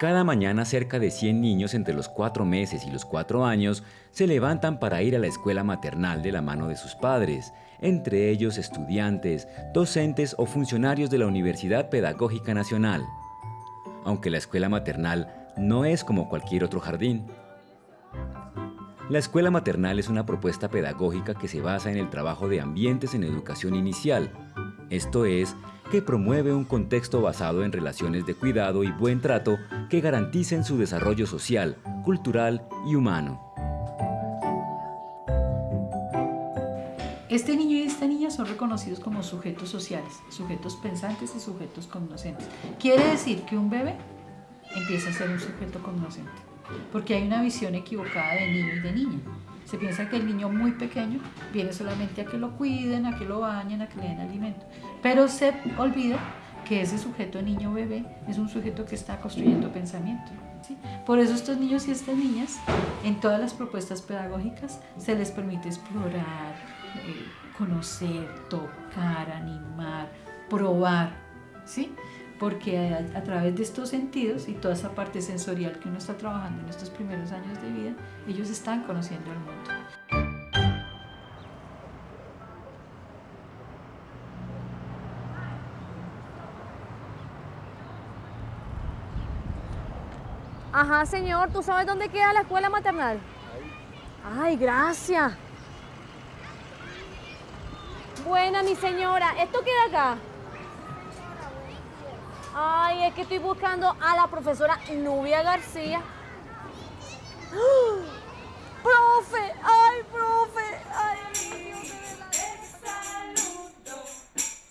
Cada mañana cerca de 100 niños entre los 4 meses y los 4 años se levantan para ir a la escuela maternal de la mano de sus padres, entre ellos estudiantes, docentes o funcionarios de la Universidad Pedagógica Nacional. Aunque la escuela maternal no es como cualquier otro jardín. La escuela maternal es una propuesta pedagógica que se basa en el trabajo de ambientes en educación inicial, esto es, que promueve un contexto basado en relaciones de cuidado y buen trato que garanticen su desarrollo social, cultural y humano. Este niño y esta niña son reconocidos como sujetos sociales, sujetos pensantes y sujetos cognoscentes. Quiere decir que un bebé empieza a ser un sujeto cognoscente, porque hay una visión equivocada de niño y de niña. Se piensa que el niño muy pequeño viene solamente a que lo cuiden, a que lo bañen, a que le den alimento. Pero se olvida que ese sujeto niño bebé es un sujeto que está construyendo pensamiento. Por eso estos niños y estas niñas, en todas las propuestas pedagógicas, se les permite explorar, eh, conocer, tocar, animar, probar. ¿sí? Porque a, través de estos sentidos y toda esa parte sensorial que uno está trabajando en estos primeros años de vida, ellos están conociendo el mundo. Ajá, señor, ¿tú sabes dónde queda la escuela maternal? Ay, gracias. Buena, mi señora. ¿Esto queda acá? Ay, es que estoy buscando a la profesora Nubia García. ¡Profe! ¡Ay, profe! ¡Ay, Te saludo,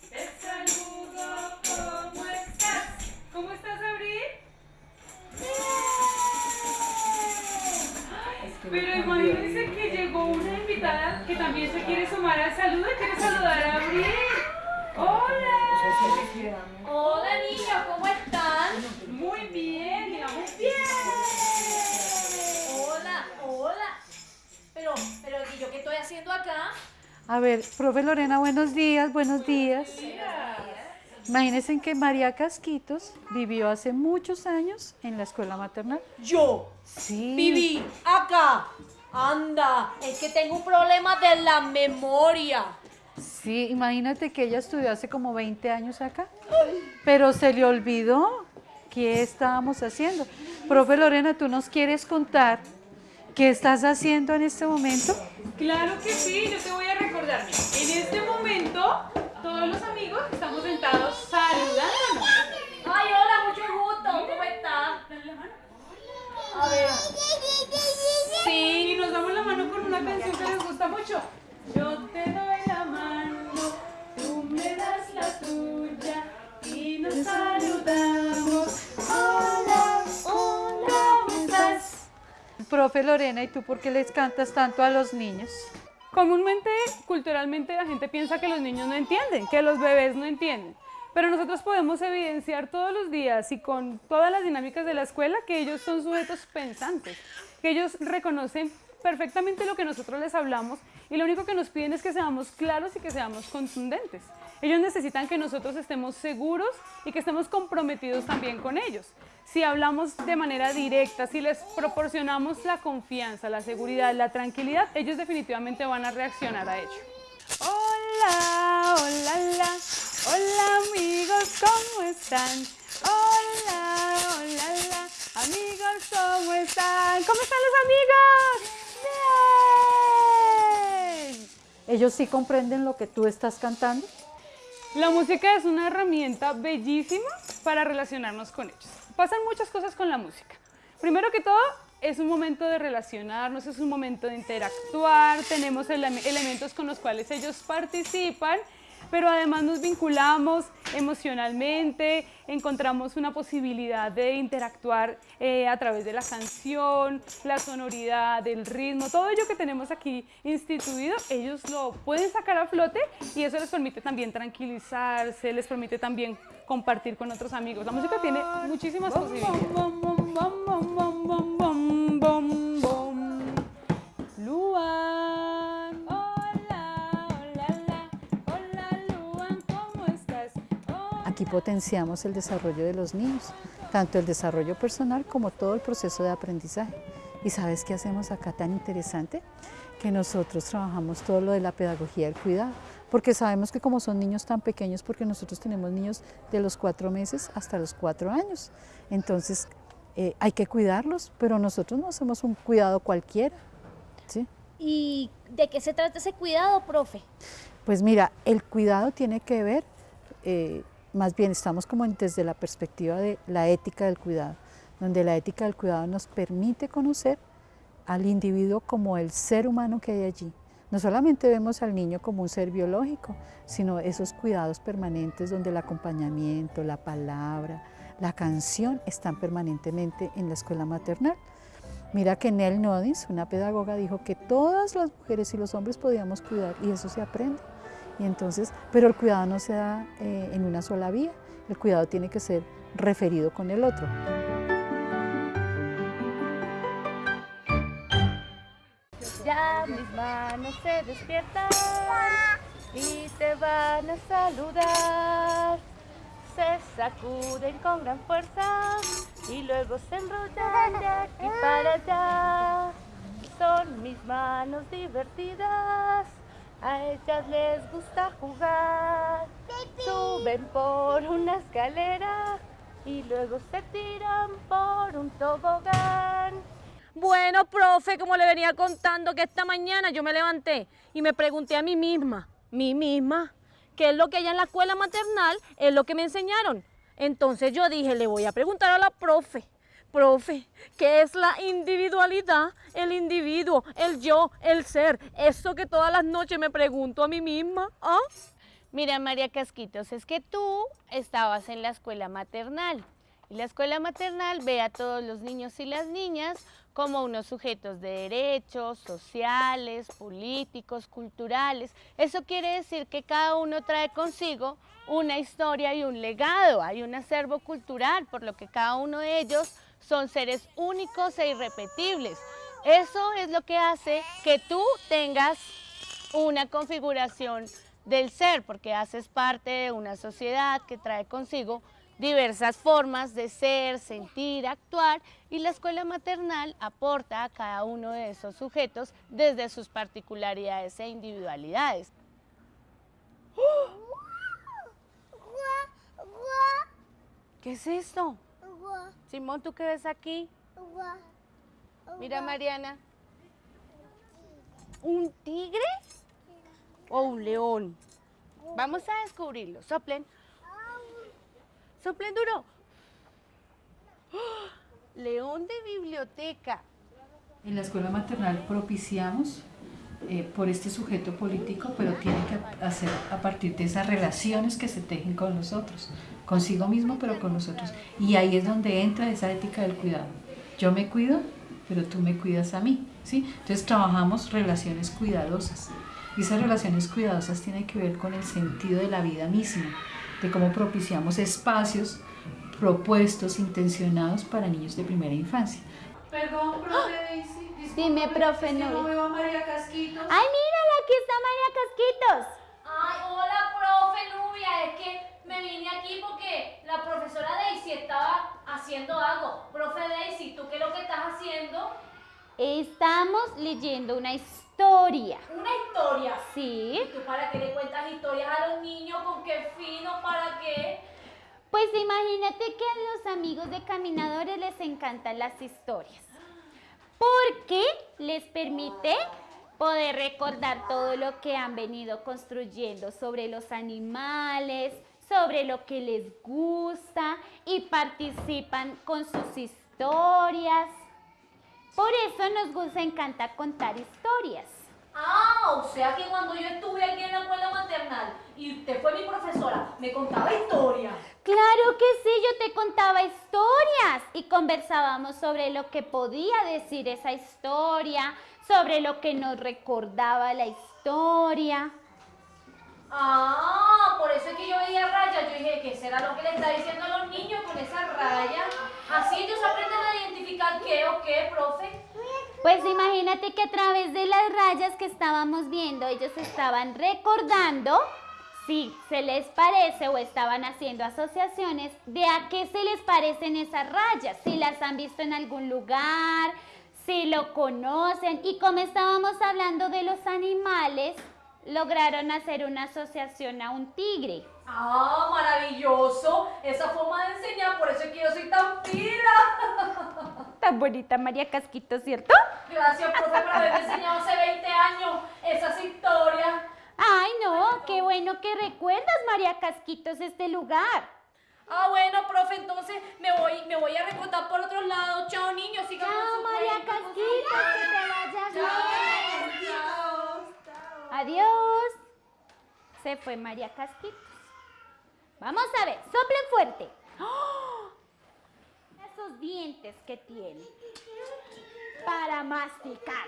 te saludo, ¿cómo estás? ¿Cómo estás, Abril? Pero imagínense que llegó una invitada que también se quiere sumar al saludo y quiere saludar a Abril. ¡Hola! Hola, A ver, profe Lorena, buenos días, buenos días. Imagínense que María Casquitos vivió hace muchos años en la escuela maternal. ¿Yo? Sí. Viví acá. Anda, es que tengo un problema de la memoria. Sí, imagínate que ella estudió hace como 20 años acá, pero se le olvidó qué estábamos haciendo. Profe Lorena, ¿tú nos quieres contar qué estás haciendo en este momento? Claro que sí, yo te voy a recordar. En este momento, todos los amigos estamos sentados saludándonos. Ay, hola, mucho gusto. ¿Cómo estás? Dale la mano. A ver. Sí, y nos damos la mano con una canción que les gusta mucho. Yo te doy Profe Lorena, ¿y tú por qué les cantas tanto a los niños? Comúnmente, culturalmente, la gente piensa que los niños no entienden, que los bebés no entienden. Pero nosotros podemos evidenciar todos los días y con todas las dinámicas de la escuela que ellos son sujetos pensantes, que ellos reconocen perfectamente lo que nosotros les hablamos y lo único que nos piden es que seamos claros y que seamos contundentes. Ellos necesitan que nosotros estemos seguros y que estemos comprometidos también con ellos. Si hablamos de manera directa, si les proporcionamos la confianza, la seguridad, la tranquilidad, ellos definitivamente van a reaccionar a ello. Hola, hola, hola, hola amigos, ¿cómo están? Hola, hola, hola, amigos, ¿cómo están? ¿Cómo están los amigos? ¡Bien! ¿Ellos sí comprenden lo que tú estás cantando? La música es una herramienta bellísima para relacionarnos con ellos. Pasan muchas cosas con la música. Primero que todo, es un momento de relacionarnos, es un momento de interactuar, tenemos ele- elementos con los cuales ellos participan, pero además nos vinculamos emocionalmente, encontramos una posibilidad de interactuar eh, a través de la canción, la sonoridad, el ritmo, todo ello que tenemos aquí instituido, ellos lo pueden sacar a flote y eso les permite también tranquilizarse, les permite también compartir con otros amigos. La música tiene muchísimas posibilidades. Luan. Hola, hola, hola. Hola, Luan, ¿cómo estás? Hola. Aquí potenciamos el desarrollo de los niños. tanto el desarrollo personal como todo el proceso de aprendizaje. ¿Y sabes qué hacemos acá tan interesante? Que nosotros trabajamos todo lo de la pedagogía del cuidado, porque sabemos que como son niños tan pequeños, porque nosotros tenemos niños de los cuatro meses hasta los cuatro años, entonces eh, hay que cuidarlos, pero nosotros no hacemos un cuidado cualquiera. ¿sí? ¿Y de qué se trata ese cuidado, profe? Pues mira, el cuidado tiene que ver, eh, más bien estamos como desde la perspectiva de la ética del cuidado, donde la ética del cuidado nos permite conocer al individuo como el ser humano que hay allí. No solamente vemos al niño como un ser biológico, sino esos cuidados permanentes donde el acompañamiento, la palabra, la canción están permanentemente en la escuela maternal. Mira que Nell Nodis, una pedagoga, dijo que todas las mujeres y los hombres podíamos cuidar y eso se aprende. Y entonces, pero el cuidado no se da eh, en una sola vía, el cuidado tiene que ser referido con el otro. Mis manos se despiertan y te van a saludar. Se sacuden con gran fuerza y luego se enrollan de aquí para allá. Son mis manos divertidas a ellas les gusta jugar. Suben por una escalera y luego se tiran por un tobogán. Bueno, profe, como le venía contando que esta mañana yo me levanté y me pregunté a mí misma, mí misma, qué es lo que hay en la escuela maternal, es lo que me enseñaron. Entonces yo dije, le voy a preguntar a la profe. Profe, ¿qué es la individualidad? El individuo, el yo, el ser. Eso que todas las noches me pregunto a mí misma. ¿ah? Mira, María Casquitos, es que tú estabas en la escuela maternal. Y la escuela maternal ve a todos los niños y las niñas como unos sujetos de derechos sociales, políticos, culturales. Eso quiere decir que cada uno trae consigo una historia y un legado. Hay un acervo cultural, por lo que cada uno de ellos son seres únicos e irrepetibles. Eso es lo que hace que tú tengas una configuración del ser, porque haces parte de una sociedad que trae consigo diversas formas de ser, sentir, actuar y la escuela maternal aporta a cada uno de esos sujetos desde sus particularidades e individualidades. ¿Qué es esto? Simón, ¿tú qué ves aquí? Mira, Mariana. ¿Un tigre o un león? Vamos a descubrirlo. Soplen. Soplen duro. ¡Oh! León de biblioteca. En la escuela maternal propiciamos eh, por este sujeto político, pero tiene que hacer a partir de esas relaciones que se tejen con los otros, consigo mismo, pero con los otros. Y ahí es donde entra esa ética del cuidado. Yo me cuido, pero tú me cuidas a mí. ¿sí? Entonces trabajamos relaciones cuidadosas. Y esas relaciones cuidadosas tienen que ver con el sentido de la vida misma, de cómo propiciamos espacios propuestos, intencionados para niños de primera infancia. Perdón, profe Daisy. Dime, profe, es que no. no veo a María Casquitos. ¡Ay, mírala! Aquí está María Casquitos. Ay, hola, profe Nubia. Es que me vine aquí porque la profesora Daisy estaba haciendo algo. Profe Daisy, ¿tú qué es lo que estás haciendo? Estamos leyendo una historia. Una historia. ¿Sí? ¿Y tú para qué le cuentas historias a los niños? ¿Con qué fino? ¿Para qué? Pues imagínate que a los amigos de caminadores les encantan las historias. Porque les permite poder recordar todo lo que han venido construyendo sobre los animales, sobre lo que les gusta y participan con sus historias. Por eso nos gusta, encanta contar historias. Ah, o sea que cuando yo estuve aquí en la escuela maternal y usted fue mi profesora, me contaba historias. Claro que sí, yo te contaba historias y conversábamos sobre lo que podía decir esa historia, sobre lo que nos recordaba la historia. Ah, por eso es que yo veía rayas. Yo dije, ¿qué será lo que le está diciendo a los niños con esa raya? Así ellos aprenden qué o qué, profe. Pues imagínate que a través de las rayas que estábamos viendo, ellos estaban recordando si se les parece o estaban haciendo asociaciones de a qué se les parecen esas rayas, si las han visto en algún lugar, si lo conocen y como estábamos hablando de los animales, lograron hacer una asociación a un tigre. Ah, maravilloso. Esa forma de enseñar, por eso es que yo soy tan pila. Tan bonita María Casquito, ¿cierto? Gracias, profe, por haberme enseñado hace 20 años esas historias. Ay, no, qué bueno que recuerdas, María Casquitos, este lugar. Ah, bueno, profe, entonces me voy, me voy a reclutar por otros lados. Chao, niños, sigan con Chao, su María Casquitos, que te vaya bien. Adiós. Se fue María Casquitos. Vamos a ver, soplen fuerte. ¡Oh! Esos dientes que tiene para masticar.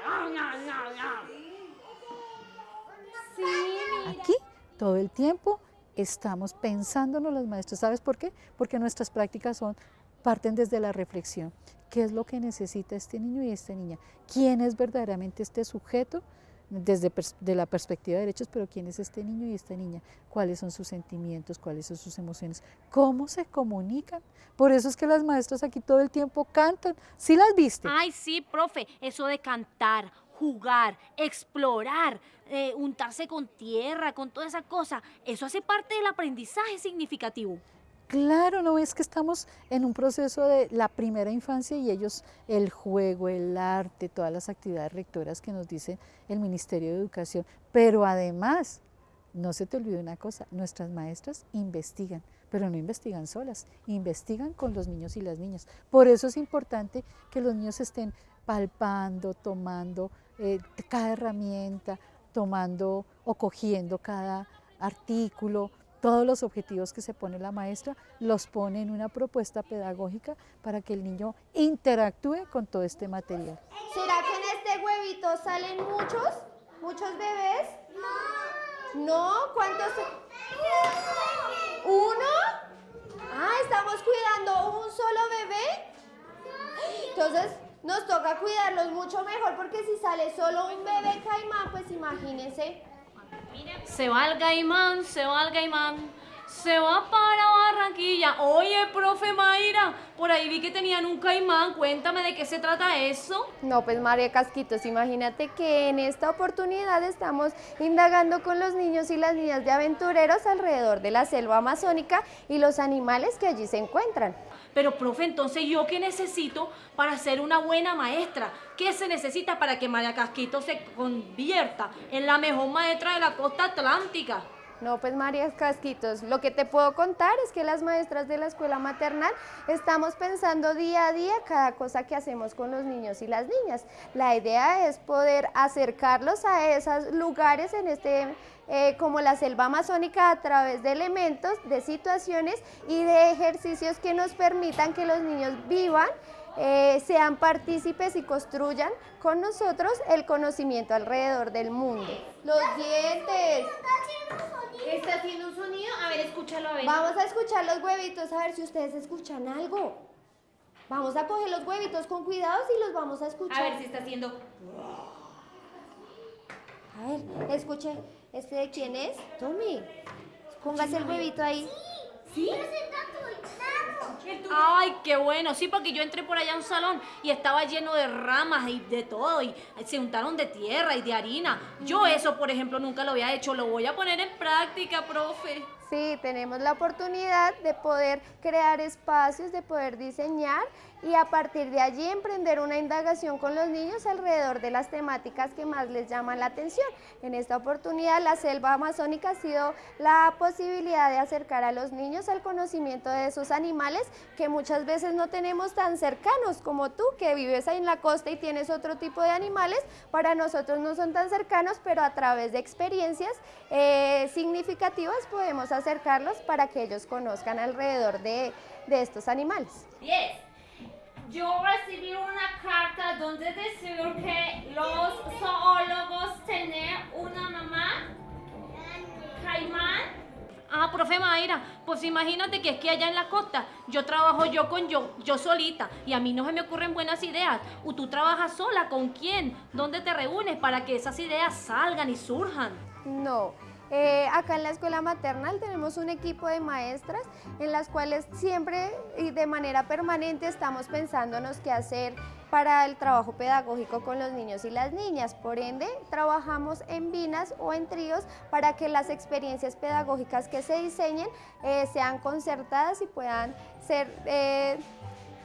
Aquí, todo el tiempo, estamos pensándonos los maestros. ¿Sabes por qué? Porque nuestras prácticas son, parten desde la reflexión. ¿Qué es lo que necesita este niño y esta niña? ¿Quién es verdaderamente este sujeto? Desde de la perspectiva de derechos, pero quién es este niño y esta niña, cuáles son sus sentimientos, cuáles son sus emociones, cómo se comunican. Por eso es que las maestras aquí todo el tiempo cantan. ¿Sí las viste? Ay, sí, profe, eso de cantar, jugar, explorar, eh, untarse con tierra, con toda esa cosa, eso hace parte del aprendizaje significativo. Claro, no es que estamos en un proceso de la primera infancia y ellos, el juego, el arte, todas las actividades rectoras que nos dice el Ministerio de Educación. Pero además, no se te olvide una cosa, nuestras maestras investigan, pero no investigan solas, investigan con los niños y las niñas. Por eso es importante que los niños estén palpando, tomando eh, cada herramienta, tomando o cogiendo cada artículo, todos los objetivos que se pone la maestra, los pone en una propuesta pedagógica para que el niño interactúe con todo este material. ¿Será que en este huevito salen muchos? ¿Muchos bebés? No. ¿No? ¿Cuántos? ¿Uno? Ah, estamos cuidando un solo bebé. Entonces nos toca cuidarlos mucho mejor porque si sale solo un bebé caimán, pues imagínense. Se va el gaimán, se va el gaimán, se va para Barranquilla. Oye, profe Mayra, por ahí vi que tenían un caimán. Cuéntame de qué se trata eso. No, pues María Casquitos, imagínate que en esta oportunidad estamos indagando con los niños y las niñas de aventureros alrededor de la selva amazónica y los animales que allí se encuentran. Pero, profe, entonces, ¿yo qué necesito para ser una buena maestra? ¿Qué se necesita para que María Casquito se convierta en la mejor maestra de la costa atlántica? No, pues María Casquitos, lo que te puedo contar es que las maestras de la escuela maternal estamos pensando día a día cada cosa que hacemos con los niños y las niñas. La idea es poder acercarlos a esos lugares en este, eh, como la selva amazónica a través de elementos, de situaciones y de ejercicios que nos permitan que los niños vivan eh, sean partícipes y construyan con nosotros el conocimiento alrededor del mundo. Los dientes. ¿Está haciendo un sonido? A ver, escúchalo, a ver. Vamos a escuchar los huevitos a ver si ustedes escuchan algo. Vamos a coger los huevitos con cuidado y los vamos a escuchar. A ver si está haciendo. A ver, escuche. ¿Este de quién es? Tommy. Póngase el huevito ahí. ¿Sí? Ay, qué bueno, sí, porque yo entré por allá a un salón y estaba lleno de ramas y de todo, y se untaron de tierra y de harina. Yo eso, por ejemplo, nunca lo había hecho, lo voy a poner en práctica, profe. Sí, tenemos la oportunidad de poder crear espacios, de poder diseñar y a partir de allí emprender una indagación con los niños alrededor de las temáticas que más les llaman la atención. En esta oportunidad la selva amazónica ha sido la posibilidad de acercar a los niños al conocimiento de esos animales que muchas veces no tenemos tan cercanos como tú que vives ahí en la costa y tienes otro tipo de animales, para nosotros no son tan cercanos, pero a través de experiencias eh, significativas podemos acercarlos para que ellos conozcan alrededor de, de estos animales. Yes. Yo recibí una carta donde decía que los zoólogos tienen una mamá caimán. Ah, profe Mayra, pues imagínate que es que allá en la costa yo trabajo yo con yo, yo solita y a mí no se me ocurren buenas ideas. ¿O tú trabajas sola? ¿Con quién? ¿Dónde te reúnes para que esas ideas salgan y surjan? No, Eh, acá en la escuela maternal tenemos un equipo de maestras en las cuales siempre y de manera permanente estamos pensándonos qué hacer para el trabajo pedagógico con los niños y las niñas. Por ende, trabajamos en binas o en tríos para que las experiencias pedagógicas que se diseñen eh, sean concertadas y puedan ser eh,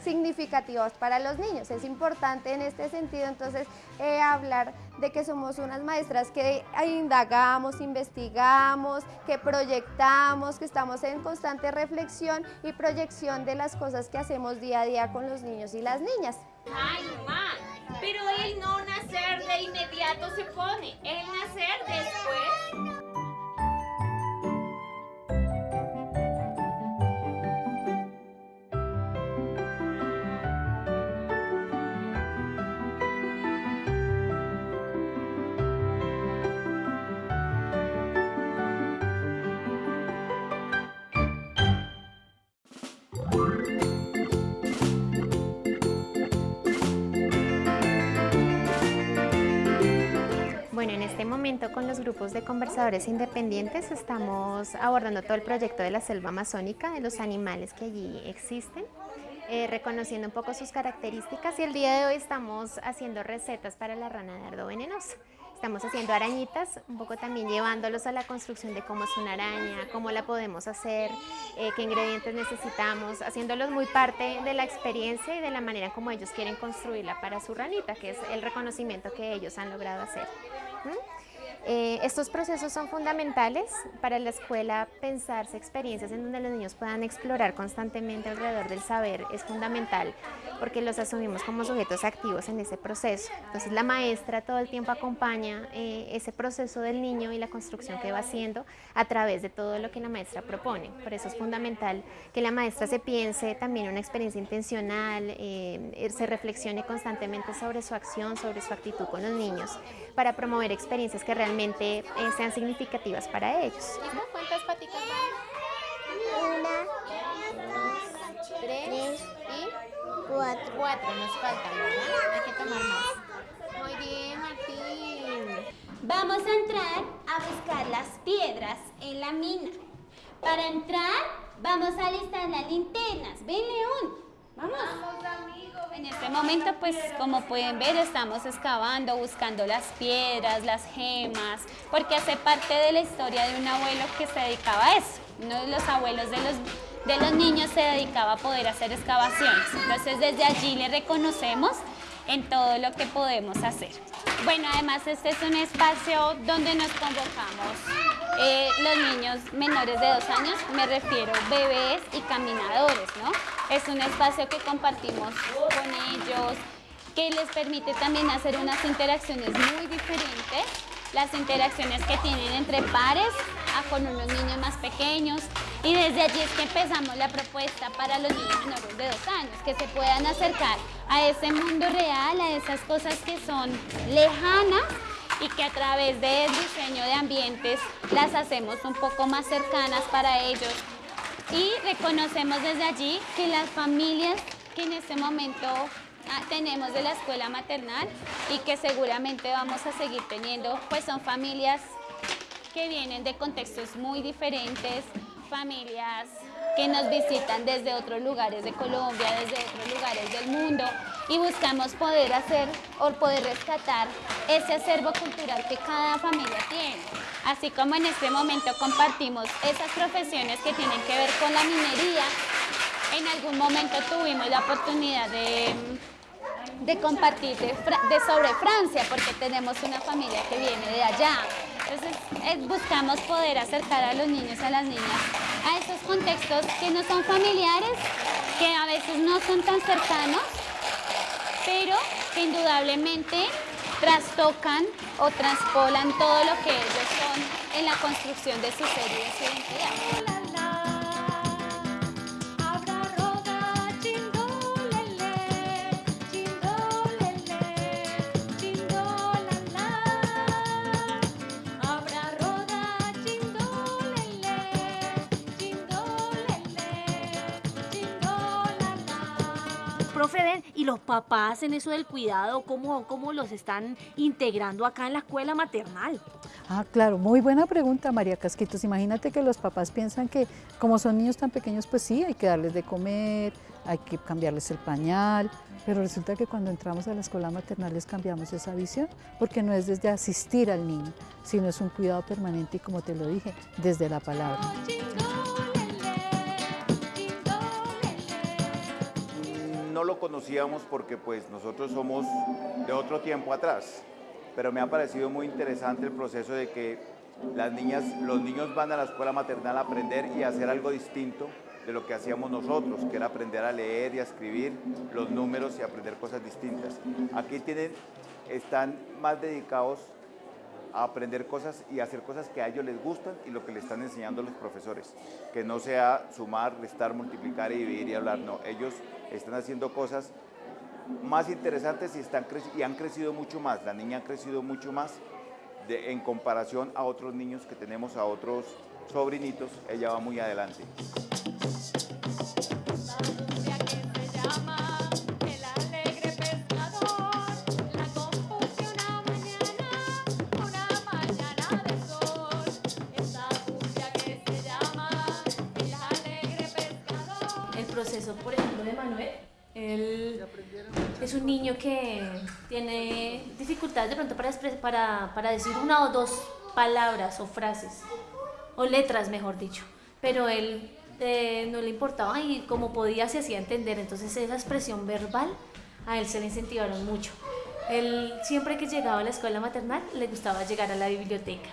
significativas para los niños. Es importante en este sentido entonces eh, hablar de que somos unas maestras que indagamos, investigamos, que proyectamos, que estamos en constante reflexión y proyección de las cosas que hacemos día a día con los niños y las niñas. Ay, mamá, pero el no nacer de inmediato se pone, el nacer después. Momento con los grupos de conversadores independientes estamos abordando todo el proyecto de la selva amazónica, de los animales que allí existen, eh, reconociendo un poco sus características y el día de hoy estamos haciendo recetas para la rana de ardo venenosa. Estamos haciendo arañitas, un poco también llevándolos a la construcción de cómo es una araña, cómo la podemos hacer, eh, qué ingredientes necesitamos, haciéndolos muy parte de la experiencia y de la manera como ellos quieren construirla para su ranita, que es el reconocimiento que ellos han logrado hacer. Eh, estos procesos son fundamentales para la escuela, pensarse experiencias en donde los niños puedan explorar constantemente alrededor del saber es fundamental porque los asumimos como sujetos activos en ese proceso. Entonces la maestra todo el tiempo acompaña eh, ese proceso del niño y la construcción que va haciendo a través de todo lo que la maestra propone. Por eso es fundamental que la maestra se piense también una experiencia intencional, eh, se reflexione constantemente sobre su acción, sobre su actitud con los niños para promover experiencias que realmente eh, sean significativas para ellos. ¿Cuántas paticas Una, dos, tres y cuatro. cuatro. Nos faltan, ¿verdad? Hay que tomar más. Muy bien, Martín. Vamos a entrar a buscar las piedras en la mina. Para entrar, vamos a alistar las linternas. Ven, León. Vamos. En este momento, pues como pueden ver, estamos excavando, buscando las piedras, las gemas, porque hace parte de la historia de un abuelo que se dedicaba a eso. Uno de los abuelos de los, de los niños se dedicaba a poder hacer excavaciones. Entonces desde allí le reconocemos en todo lo que podemos hacer. Bueno, además este es un espacio donde nos convocamos eh, los niños menores de dos años, me refiero bebés y caminadores, ¿no? Es un espacio que compartimos con ellos, que les permite también hacer unas interacciones muy diferentes, las interacciones que tienen entre pares a con unos niños más pequeños y desde allí es que empezamos la propuesta para los niños menores de dos años, que se puedan acercar a ese mundo real, a esas cosas que son lejanas y que a través del diseño de ambientes las hacemos un poco más cercanas para ellos. Y reconocemos desde allí que las familias que en este momento ah, tenemos de la escuela maternal y que seguramente vamos a seguir teniendo, pues son familias que vienen de contextos muy diferentes, familias que nos visitan desde otros lugares de Colombia, desde otros lugares del mundo y buscamos poder hacer o poder rescatar ese acervo cultural que cada familia tiene. Así como en este momento compartimos esas profesiones que tienen que ver con la minería, en algún momento tuvimos la oportunidad de, compartir de sobre Francia, porque tenemos una familia que viene de allá. Entonces eh, buscamos poder acercar a los niños, a las niñas, a esos contextos que no son familiares, que a veces no son tan cercanos, pero que indudablemente trastocan o traspolan todo lo que ellos son en la construcción de su ser y de su identidad. Papás en eso del cuidado, cómo, cómo los están integrando acá en la escuela maternal? Ah, claro, muy buena pregunta, María Casquitos. Imagínate que los papás piensan que como son niños tan pequeños, pues sí, hay que darles de comer, hay que cambiarles el pañal, pero resulta que cuando entramos a la escuela maternal les cambiamos esa visión, porque no es desde asistir al niño, sino es un cuidado permanente y como te lo dije, desde la palabra. Lo conocíamos porque pues nosotros somos de otro tiempo atrás, pero me ha parecido muy interesante el proceso de que las niñas, los niños van a la escuela maternal a aprender y a hacer algo distinto de lo que hacíamos nosotros, que era aprender a leer y a escribir los números y aprender cosas distintas. Aquí tienen, están más dedicados a aprender cosas y hacer cosas que a ellos les gustan y lo que le están enseñando los profesores. Que no sea sumar, restar, multiplicar y dividir y hablar, no. Ellos están haciendo cosas más interesantes y, están y han crecido mucho más. La niña ha crecido mucho más en comparación a otros niños que tenemos, a otros sobrinitos. Ella va muy adelante. Es un niño que tiene dificultades de pronto para, para, para decir una o dos palabras o frases, o letras, mejor dicho. Pero él eh, no le importaba y como podía se hacía entender. Entonces esa expresión verbal a él se le incentivaron mucho. Él siempre que llegaba a la escuela maternal le gustaba llegar a la biblioteca.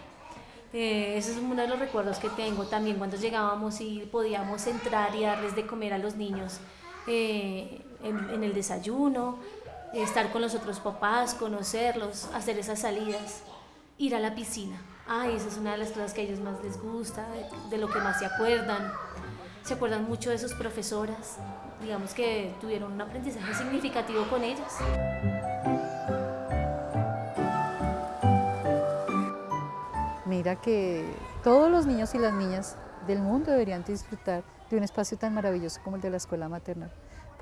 Eh, ese es uno de los recuerdos que tengo también cuando llegábamos y podíamos entrar y darles de comer a los niños eh, en, el desayuno, estar con los otros papás, conocerlos, hacer esas salidas, ir a la piscina. Ay, esa es una de las cosas que a ellos más les gusta, de, lo que más se acuerdan. Se acuerdan mucho de sus profesoras, digamos que tuvieron un aprendizaje significativo con ellas. Mira que todos los niños y las niñas del mundo deberían disfrutar de un espacio tan maravilloso como el de la escuela maternal,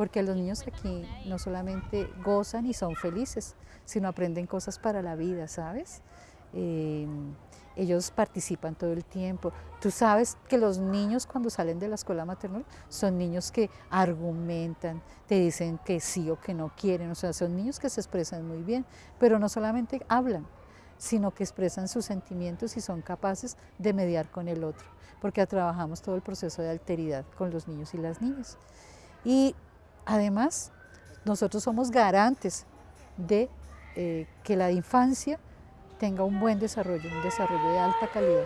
porque los niños aquí no solamente gozan y son felices, sino aprenden cosas para la vida, ¿sabes? Eh, ellos participan todo el tiempo. Tú sabes que los niños cuando salen de la escuela maternal son niños que argumentan, te dicen que sí o que no quieren, o sea, son niños que se expresan muy bien, pero no solamente hablan, sino que expresan sus sentimientos y son capaces de mediar con el otro, porque trabajamos todo el proceso de alteridad con los niños y las niñas. Y además, nosotros somos garantes de eh, que la infancia tenga un buen desarrollo, un desarrollo de alta calidad.